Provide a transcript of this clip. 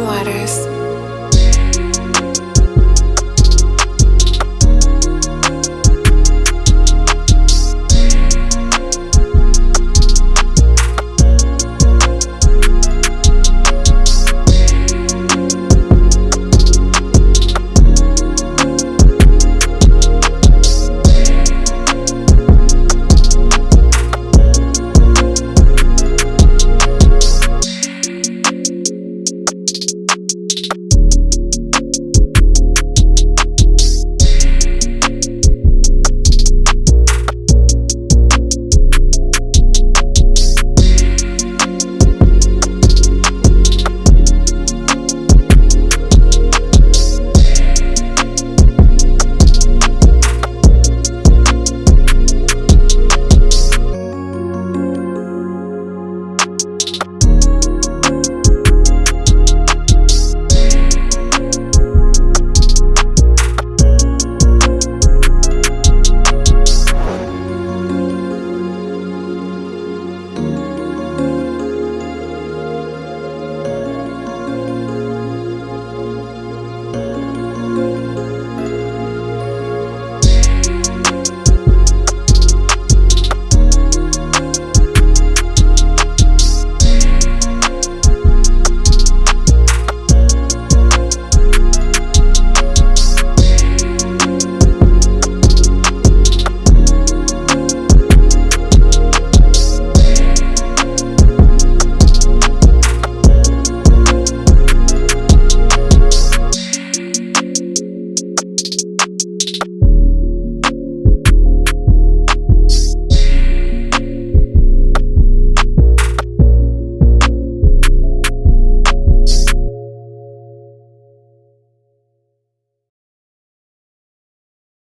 waters.